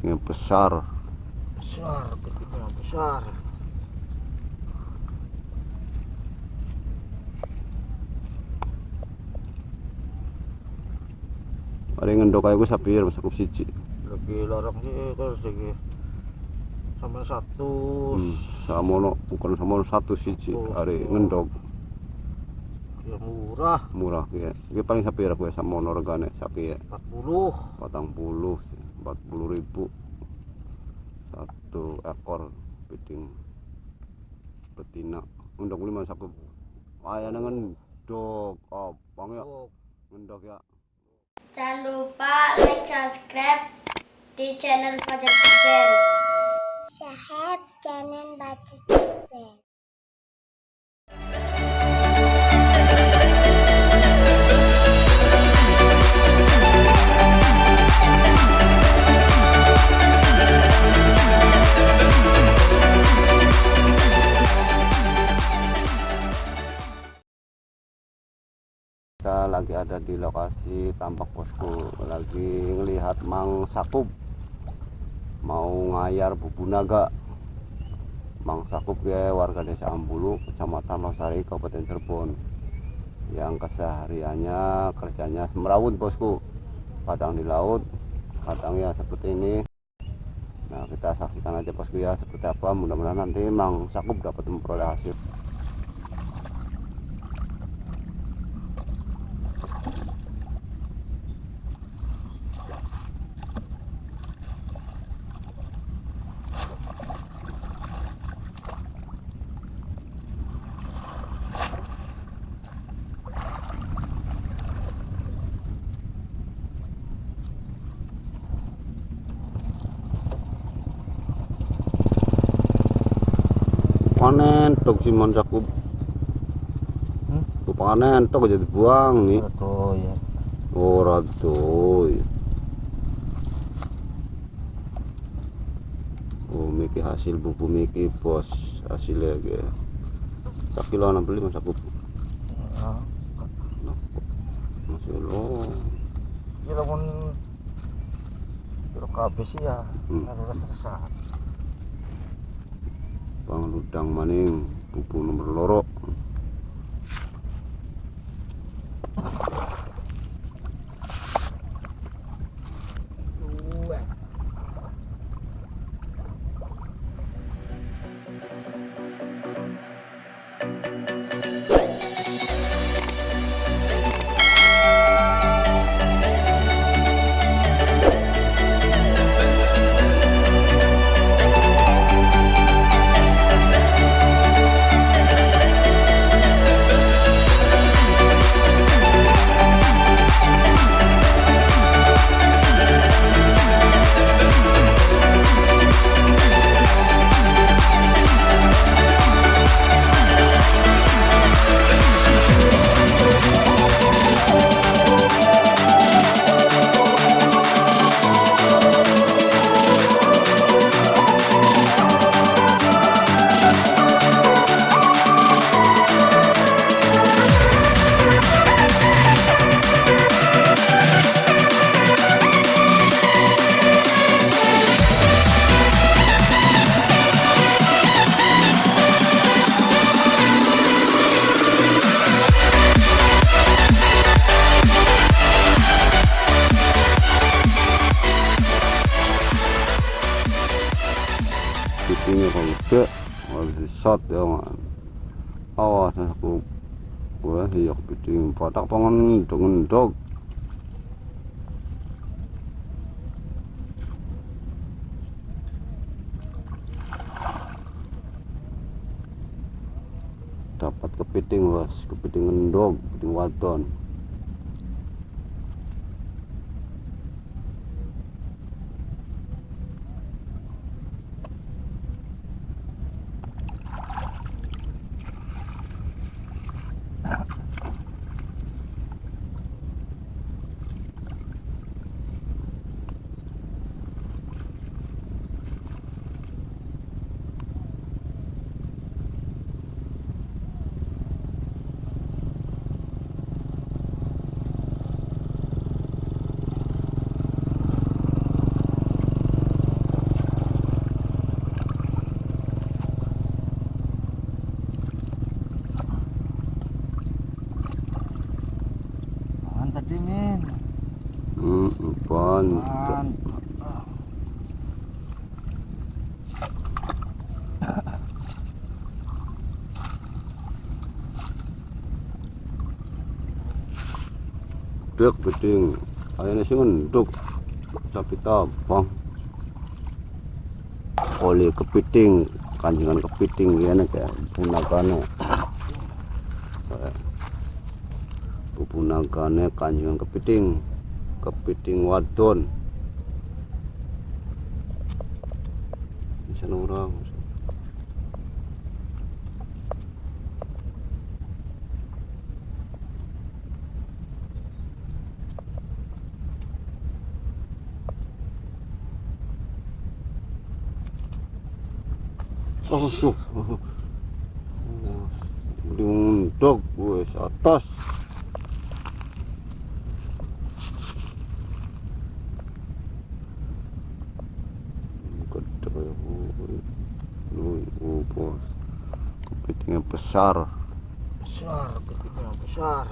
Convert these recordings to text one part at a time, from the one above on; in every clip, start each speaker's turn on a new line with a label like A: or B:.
A: kepitingnya besar.
B: Besar kepiting besar.
A: Ada yang ngendok kayak gue sapir masuk siji.
B: Lagi larang sih terus lagi sama satu.
A: Hmm. samono bukan samono satu siji. Ada
B: oh.
A: ngendok
B: ya murah.
A: Murah ya gue paling sapir aku ya samono regane sapi ya
B: 40
A: patang puluh empat puluh ribu. Satu ekor kepiting betina. Ngendok lima saku. Ayah dengan dok apa ya.
B: Oh,
A: ngendok ya.
C: Jangan lupa like, subscribe di channel Fajar Kubel. Sahab channel Fajar Kubel.
A: kita lagi ada di lokasi tampak bosku lagi ngelihat Mang Sakup mau ngayar bubu naga Mang Sakup ya warga desa Ambulu kecamatan Losari Kabupaten Cirebon. Yang kesehariannya kerjanya merawut bosku. Kadang di laut kadang ya seperti ini. Nah kita saksikan aja bosku ya seperti apa. Mudah-mudahan nanti Mang Sakup dapat memperoleh hasil panen tok Simon Sakup
B: Hmm?
A: Ku panen tok jadi buang nih
B: ya.
A: Ora doy oh miki hasil bubu miki bos hasilnya ge. Sak kilo enam beli mas aku
B: Ah,
A: masih lo
B: ya lamun kira kabeh sih ya
A: Hmm.
B: harus resah
A: bang ludang maning bubu nomor loro Ini kalau tidak, kalau ya man. Awas aku, wah iya kepiting. Patak pangan dengan dog. Dapat kepiting bos, kepiting dog, kepiting wadon. Mantap dek geding ayane sing nduk sapi tabang. Oli kepiting. Kanjengan kepiting. Ngene kayak punagane. Bubu nagane kanjengan kepiting kepiting wadon bisa orang Oh, oh, oh. Diundog wes atas. Oh, bos. Kepitingnya besar.
B: besar kepiting besar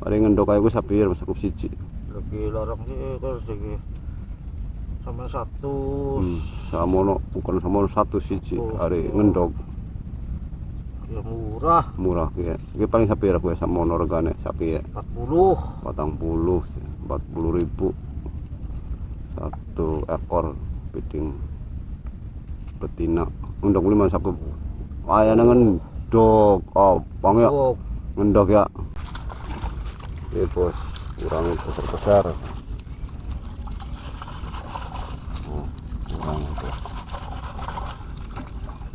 A: Mari ngendok ae ku sapir masuk siji.
B: lagi larang sih terus lagi sama satu
A: Hmm, samono bukan samono satu siji. Hari ngendok
B: ya murah.
A: Murah ki. Iki paling sapir aku samono regane sapi ya.
B: 40
A: Patang puluh, empat puluh ribu. Satu ekor piting betina. Ngendok lima saku ayana ngendok oh bang ya. Ngendok ya. Oke bos. Kurang besar besar oh, kurang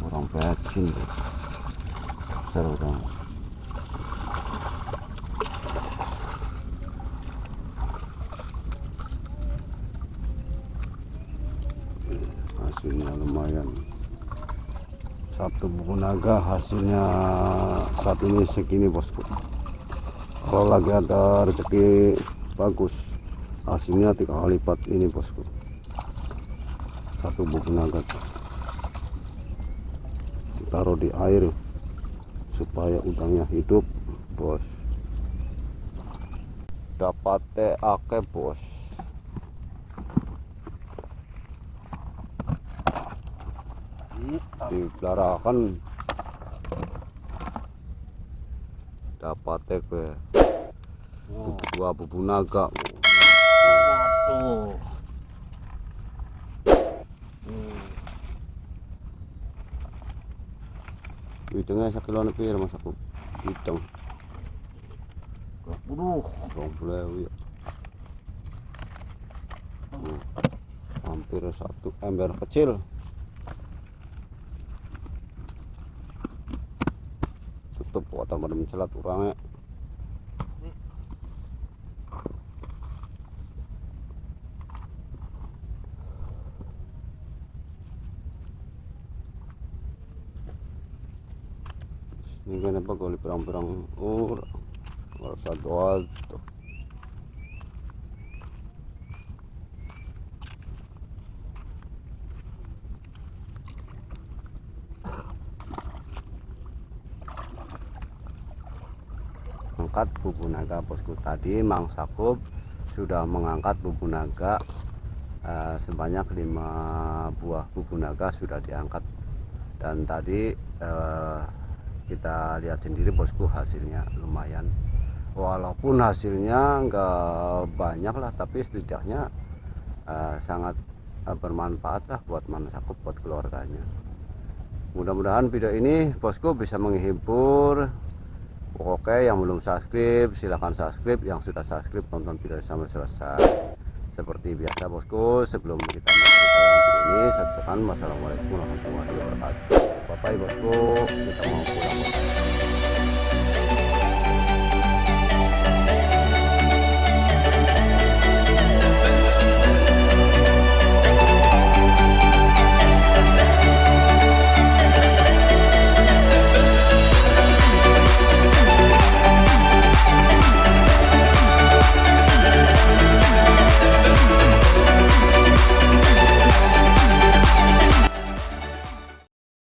A: kurang becin bos kurang hasilnya lumayan. Satu buku naga hasilnya saat ini segini bosku. Kalau lagi ada rezeki bagus hasilnya tiga kali lipat ini bosku. Satu buku naga. Taruh di air supaya udangnya hidup bos. Dapat ake bos. Dipelarakan dapat ke dua bubu naga.
B: Waduh
A: hidungnya sakilo nepir mas aku hitung
B: 20
A: dong boleh ya Hmm, hampir satu ember kecil. Tutup atau pada mencelat orangnya ini kenapa kalau perang-perang ur doa tuh angkat bubu naga bosku. Tadi Mang Sakub sudah mengangkat bubu naga eh, sebanyak lima buah bubu naga sudah diangkat. Dan tadi eh, kita lihat sendiri bosku hasilnya lumayan walaupun hasilnya enggak banyak lah tapi setidaknya eh, sangat eh, bermanfaat lah buat Mang Sakub buat keluarganya mudah-mudahan video ini bosku bisa menghibur Oke, yang belum subscribe silahkan subscribe. Yang sudah subscribe tonton video sampai selesai. Seperti biasa bosku, sebelum kita tayang video ini, saya ucapkan wassalamualaikum warahmatullahi wabarakatuh. Bye bye bosku, kita mau pulang. bosku.